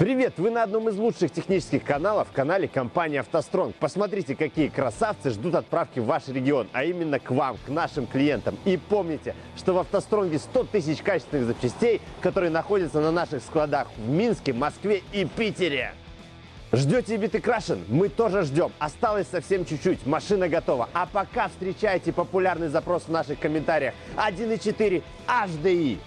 Привет! Вы на одном из лучших технических каналов, канале компании «АвтоСтронг». Посмотрите, какие красавцы ждут отправки в ваш регион, а именно к вам, к нашим клиентам. И помните, что в «АвтоСтронге» 100 тысяч качественных запчастей, которые находятся на наших складах в Минске, Москве и Питере. Ждете битый крашен? Мы тоже ждем. Осталось совсем чуть-чуть. Машина готова. А пока встречайте популярный запрос в наших комментариях 1.4 HDI.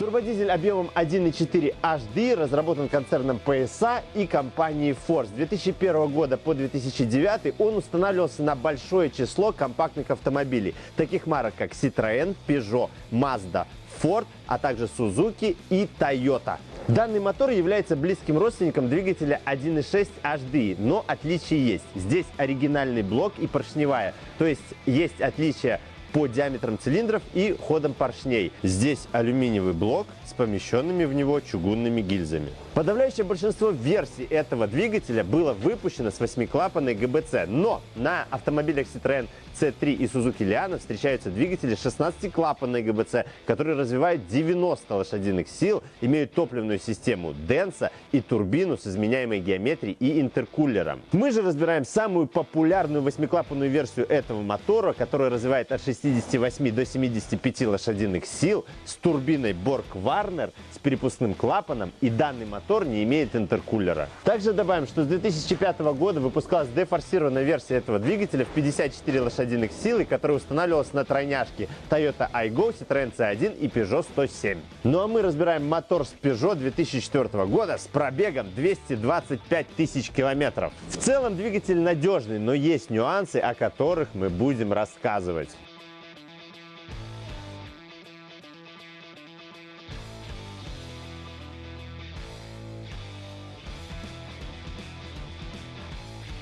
Турбодизель объемом 1.4 HD разработан концерном PSA и компанией Ford. С 2001 года по 2009 он устанавливался на большое число компактных автомобилей, таких марок как Citroën, Peugeot, Mazda, Ford, а также Suzuki и Toyota. Данный мотор является близким родственником двигателя 1.6 HD, но отличия есть. Здесь оригинальный блок и поршневая, то есть есть отличия по диаметрам цилиндров и ходам поршней. Здесь алюминиевый блок с помещенными в него чугунными гильзами. Подавляющее большинство версий этого двигателя было выпущено с восьмиклапанной ГБЦ, но на автомобилях Citroën C3 и Suzuki Liana встречаются двигатели 16-клапанной ГБЦ, которые развивают 90 лошадиных сил, имеют топливную систему Denso и турбину с изменяемой геометрией и интеркулером. Мы же разбираем самую популярную восьмиклапанную версию этого мотора, которая развивает от 68 до 75 лошадиных сил с турбиной Borg-Warner с перепускным клапаном и данный мотор мотор не имеет интеркулера. Также добавим, что с 2005 года выпускалась дефорсированная версия этого двигателя в 54 лошадиных силы, которая устанавливалась на тройняшке Toyota iGo, Citroёn C1 и Peugeot 107. Ну а мы разбираем мотор с Peugeot 2004 года с пробегом 225 тысяч километров. В целом двигатель надежный, но есть нюансы, о которых мы будем рассказывать.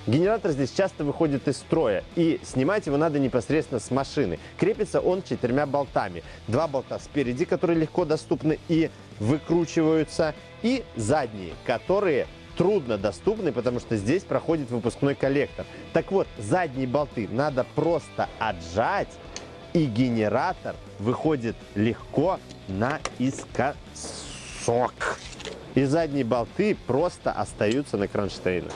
Генератор здесь часто выходит из строя, и снимать его надо непосредственно с машины. Крепится он четырьмя болтами. Два болта спереди, которые легко доступны и выкручиваются, и задние, которые трудно доступны, потому что здесь проходит выпускной коллектор. Так вот, задние болты надо просто отжать, и генератор выходит легко наискосок. И задние болты просто остаются на кронштейнах.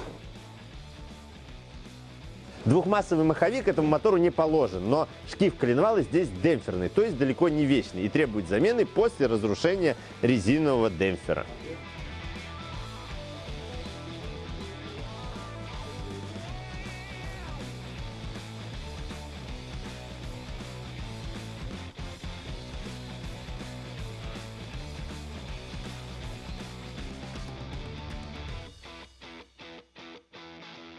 Двухмассовый маховик этому мотору не положен, но шкив коленвала здесь демпферный, то есть далеко не вечный и требует замены после разрушения резинового демпфера.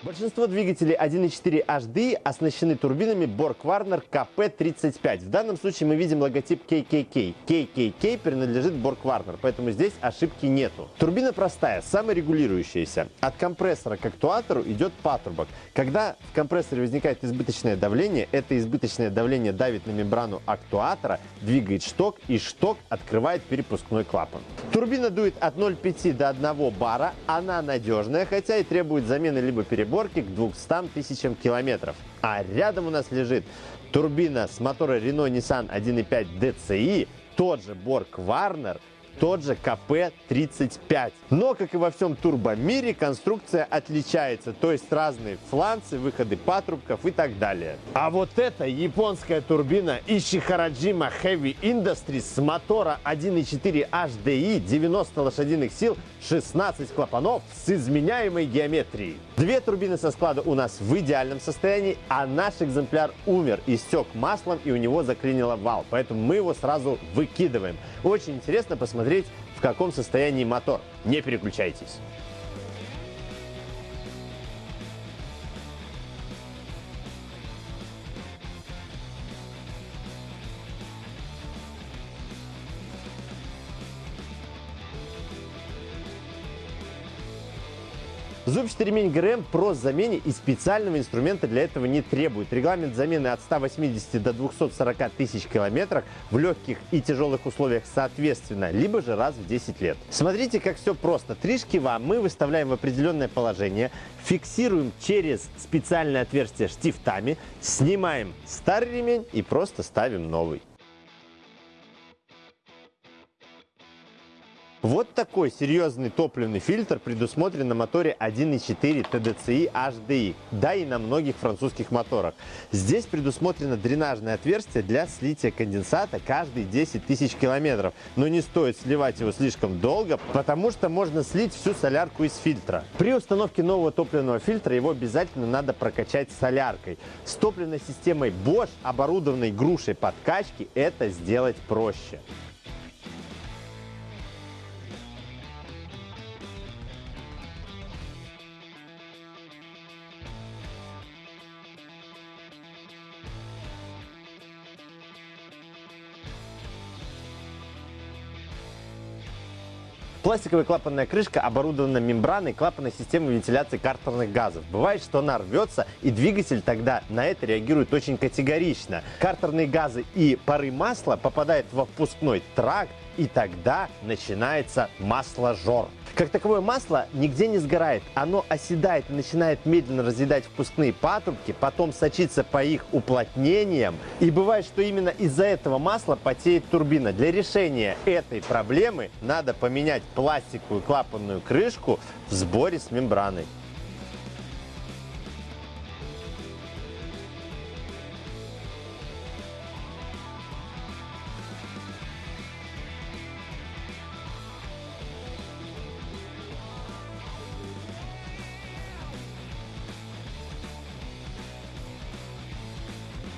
Большинство двигателей 1.4 HD оснащены турбинами Borg-Warner KP35. В данном случае мы видим логотип KKK. KKK принадлежит Borg-Warner, поэтому здесь ошибки нету. Турбина простая, саморегулирующаяся. От компрессора к актуатору идет патрубок. Когда в компрессоре возникает избыточное давление, это избыточное давление давит на мембрану актуатора, двигает шток, и шток открывает перепускной клапан. Турбина дует от 0,5 до 1 бара. Она надежная, хотя и требует замены либо перебора, сборки к 200 тысячам километров. А рядом у нас лежит турбина с мотора Renault Nissan 1.5 DCI, тот же Borg Warner – тот же КП-35. Но, как и во всем турбомире, конструкция отличается, то есть разные фланцы, выходы патрубков и так далее. А вот это японская турбина Ishiharaджима Heavy Industries с мотора 1.4 HDI, 90 лошадиных сил, 16 клапанов с изменяемой геометрией. Две турбины со склада у нас в идеальном состоянии, а наш экземпляр умер, истек маслом и у него заклинило вал, поэтому мы его сразу выкидываем. Очень интересно посмотреть в каком состоянии мотор. Не переключайтесь. Зубчатый ремень ГРМ про замене и специального инструмента для этого не требует. Регламент замены от 180 до 240 тысяч километров в легких и тяжелых условиях соответственно, либо же раз в 10 лет. Смотрите, как все просто. Три шкива мы выставляем в определенное положение, фиксируем через специальное отверстие штифтами, снимаем старый ремень и просто ставим новый. Вот такой серьезный топливный фильтр предусмотрен на моторе 1.4 TDCi HDI, да и на многих французских моторах. Здесь предусмотрено дренажное отверстие для слития конденсата каждые 10 тысяч километров. Но не стоит сливать его слишком долго, потому что можно слить всю солярку из фильтра. При установке нового топливного фильтра его обязательно надо прокачать соляркой. С топливной системой Bosch, оборудованной грушей подкачки, это сделать проще. Пластиковая клапанная крышка оборудована мембраной клапанной системы вентиляции картерных газов. Бывает, что она рвется, и двигатель тогда на это реагирует очень категорично. Картерные газы и пары масла попадают во впускной тракт, и тогда начинается масложор. Как таковое масло нигде не сгорает. Оно оседает и начинает медленно разъедать впускные патрубки, потом сочится по их уплотнениям. И бывает, что именно из-за этого масла потеет турбина. Для решения этой проблемы надо поменять пластиковую клапанную крышку в сборе с мембраной.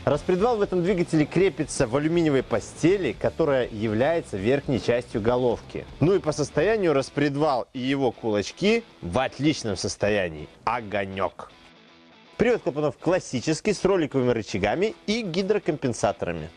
Распредвал в этом двигателе крепится в алюминиевой постели, которая является верхней частью головки. Ну и по состоянию распредвал и его кулачки в отличном состоянии. Огонек. Привод клапанов классический, с роликовыми рычагами и гидрокомпенсаторами.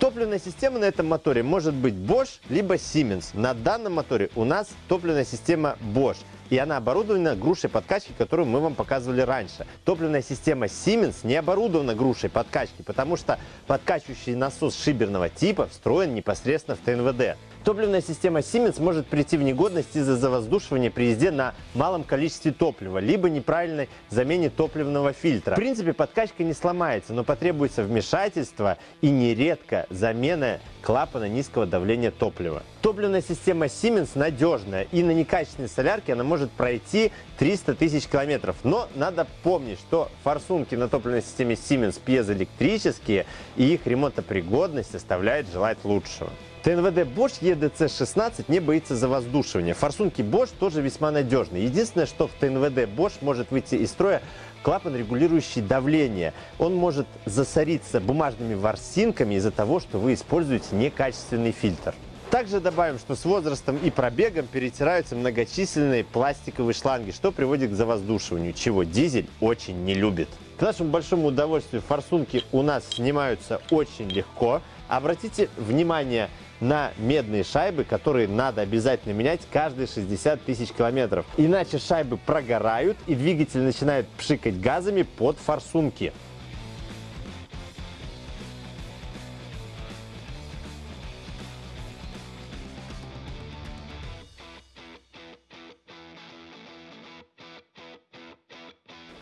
Топливная система на этом моторе может быть Bosch либо Siemens. На данном моторе у нас топливная система Bosch. И она оборудована грушей подкачки, которую мы вам показывали раньше. Топливная система Siemens не оборудована грушей подкачки, потому что подкачивающий насос шиберного типа встроен непосредственно в ТНВД. Топливная система Siemens может прийти в негодность из-за завоздушивания при езде на малом количестве топлива, либо неправильной замене топливного фильтра. В принципе, подкачка не сломается, но потребуется вмешательство и нередко замена клапана низкого давления топлива. Топливная система Siemens надежная, и на некачественной солярке она может пройти 300 тысяч километров. Но надо помнить, что форсунки на топливной системе Siemens пьезоэлектрические, и их ремонтопригодность оставляет желать лучшего. ТНВД Bosch EDC-16 не боится завоздушивания. Форсунки Bosch тоже весьма надежны. Единственное, что в ТНВД Bosch может выйти из строя клапан, регулирующий давление. Он может засориться бумажными ворсинками из-за того, что вы используете некачественный фильтр. Также добавим, что с возрастом и пробегом перетираются многочисленные пластиковые шланги, что приводит к завоздушиванию, чего дизель очень не любит. К нашему большому удовольствию форсунки у нас снимаются очень легко. Обратите внимание на медные шайбы, которые надо обязательно менять каждые 60 тысяч километров. Иначе шайбы прогорают и двигатель начинает пшикать газами под форсунки.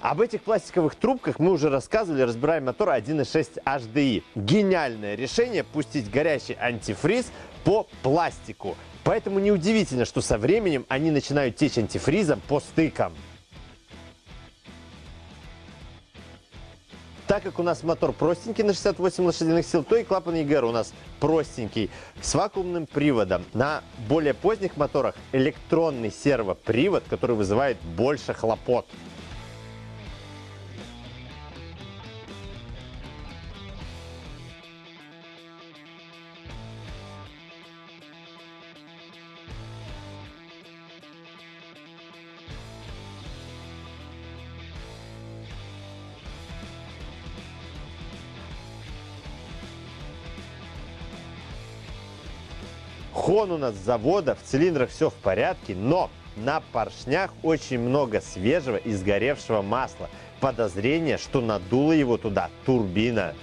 Об этих пластиковых трубках мы уже рассказывали, разбираем мотор 1.6 HDI. Гениальное решение пустить горячий антифриз по пластику. Поэтому неудивительно, что со временем они начинают течь антифризом по стыкам. Так как у нас мотор простенький на 68 лошадиных сил, то и клапан ЕГР у нас простенький, с вакуумным приводом. На более поздних моторах электронный сервопривод, который вызывает больше хлопот. Хон у нас с завода, в цилиндрах все в порядке, но на поршнях очень много свежего и сгоревшего масла. Подозрение, что надуло его туда турбина.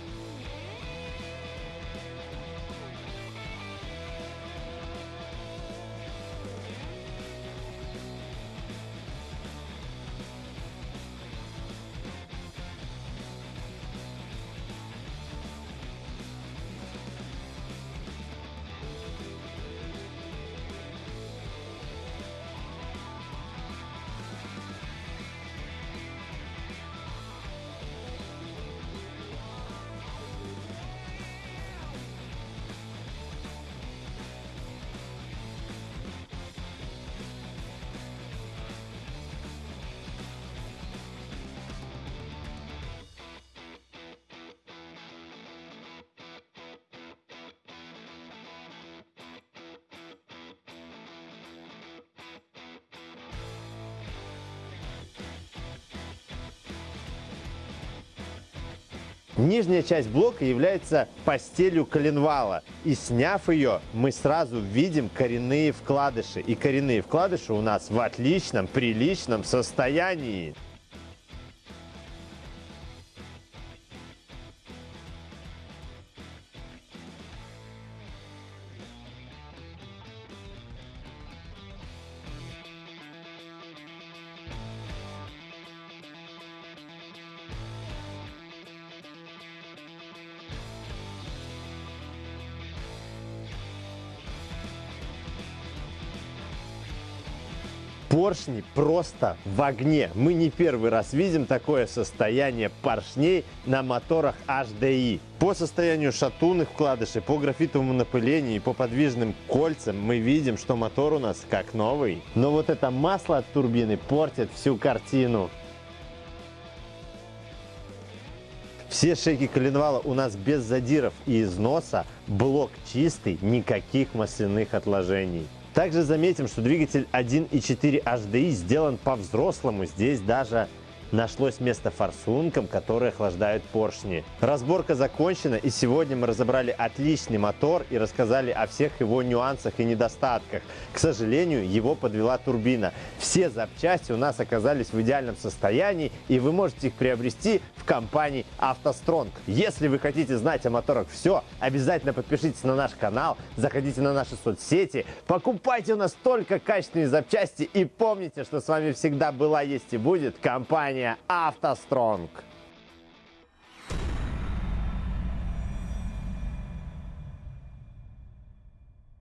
Нижняя часть блока является постелью коленвала. И сняв ее, мы сразу видим коренные вкладыши. И коренные вкладыши у нас в отличном, приличном состоянии. Поршни просто в огне. Мы не первый раз видим такое состояние поршней на моторах HDI. По состоянию шатунных вкладышей, по графитовому напылению и по подвижным кольцам мы видим, что мотор у нас как новый. Но вот это масло от турбины портит всю картину. Все шейки коленвала у нас без задиров и износа, блок чистый, никаких масляных отложений. Также заметим, что двигатель 1.4 HDI сделан по-взрослому. Здесь даже нашлось место форсункам, которые охлаждают поршни. Разборка закончена, и сегодня мы разобрали отличный мотор и рассказали о всех его нюансах и недостатках. К сожалению, его подвела турбина. Все запчасти у нас оказались в идеальном состоянии, и вы можете их приобрести в компании «АвтоСтронг». Если вы хотите знать о моторах все, обязательно подпишитесь на наш канал, заходите на наши соцсети, покупайте у нас только качественные запчасти и помните, что с вами всегда была, есть и будет компания компания «АвтоСтронг».